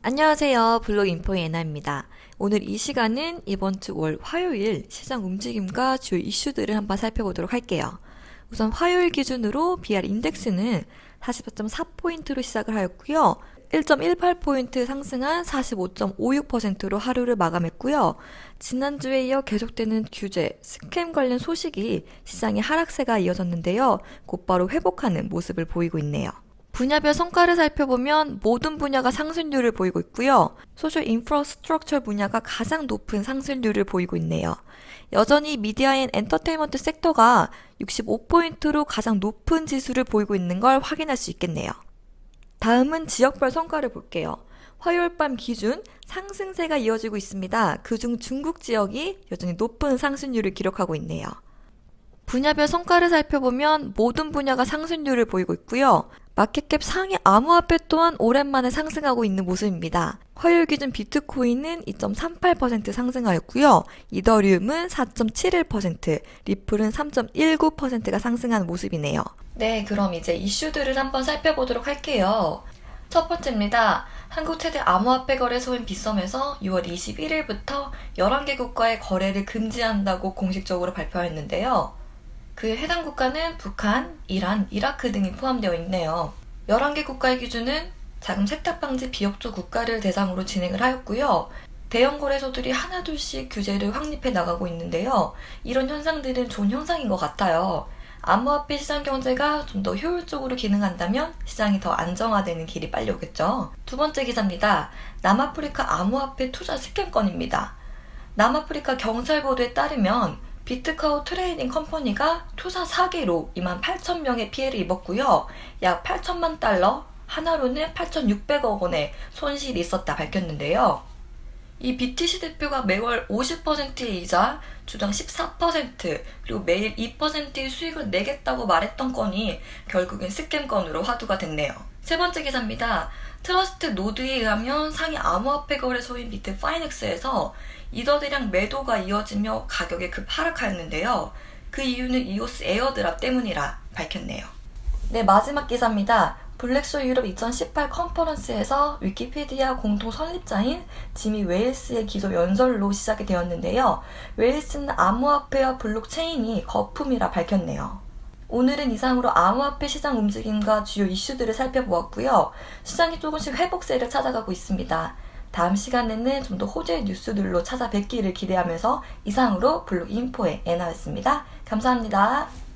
안녕하세요. 블록 인포의 에나입니다. 오늘 이 시간은 이번 주 월 화요일 시장 움직임과 주요 이슈들을 한번 살펴보도록 할게요. 우선 화요일 기준으로 BR 인덱스는 44.4포인트로 시작을 하였고요. 1.18포인트 상승한 45.56%로 하루를 마감했고요. 지난주에 이어 계속되는 규제, 스캠 관련 소식이 시장의 하락세가 이어졌는데요. 곧바로 회복하는 모습을 보이고 있네요. 분야별 성과를 살펴보면 모든 분야가 상승률을 보이고 있고요. social infrastructure 분야가 가장 높은 상승률을 보이고 있네요. 여전히 media and entertainment 섹터가 65포인트로 가장 높은 지수를 보이고 있는 걸 확인할 수 있겠네요. 다음은 지역별 성과를 볼게요. 화요일 밤 기준 상승세가 이어지고 있습니다. 그중 중국 지역이 여전히 높은 상승률을 기록하고 있네요. 분야별 성과를 살펴보면 모든 분야가 상승률을 보이고 있고요. 마켓캡 상위 암호화폐 또한 오랜만에 상승하고 있는 모습입니다. 화요일 기준 비트코인은 2.38% 상승하였고요. 이더리움은 4.71%, 리플은 3.19%가 상승한 모습이네요. 네, 그럼 이제 이슈들을 한번 살펴보도록 할게요. 첫 번째입니다. 한국 최대 암호화폐 거래소인 빗썸에서 6월 21일부터 11개 국가의 거래를 금지한다고 공식적으로 발표했는데요. 그 해당 국가는 북한, 이란, 이라크 등이 포함되어 있네요. 11개 국가의 기준은 자금 세탁 방지 비협조 국가를 대상으로 진행을 하였고요. 대형 거래소들이 하나둘씩 규제를 확립해 나가고 있는데요. 이런 현상들은 좋은 현상인 것 같아요. 암호화폐 시장 경제가 좀 더 효율적으로 기능한다면 시장이 더 안정화되는 길이 빨리 오겠죠. 두 번째 기사입니다. 남아프리카 암호화폐 투자 scam 건입니다. 남아프리카 경찰 보도에 따르면 비트카우 트레이딩 컴퍼니가 투자 사기로 2만 8천 명의 피해를 입었고요. 약 8천만 달러, 한화로는 8,600억 원의 손실이 있었다 밝혔는데요. 이 BTC 대표가 매월 50%의 이자, 주당 14% 그리고 매일 2%의 수익을 내겠다고 말했던 건이 결국엔 scam 건으로 화두가 됐네요. 세 번째 기사입니다. 트러스트 노드에 의하면 상위 암호화폐 거래소인 비트 파이넥스에서 이더 대량 매도가 이어지며 가격이 급하락하였는데요. 그 이유는 이오스 airdrop 때문이라 밝혔네요. 네, 마지막 기사입니다. 블록쇼 유럽 2018 컨퍼런스에서 위키피디아 공동 설립자인 지미 웨일스의 기조 연설로 시작이 되었는데요. 웨일스는 암호화폐와 블록체인이 거품이라 밝혔네요. 오늘은 이상으로 암호화폐 시장 움직임과 주요 이슈들을 살펴보았고요. 시장이 조금씩 회복세를 찾아가고 있습니다. 다음 시간에는 좀 더 호재의 뉴스들로 찾아뵙기를 기대하면서 이상으로 블록 인포의 애나였습니다. 감사합니다.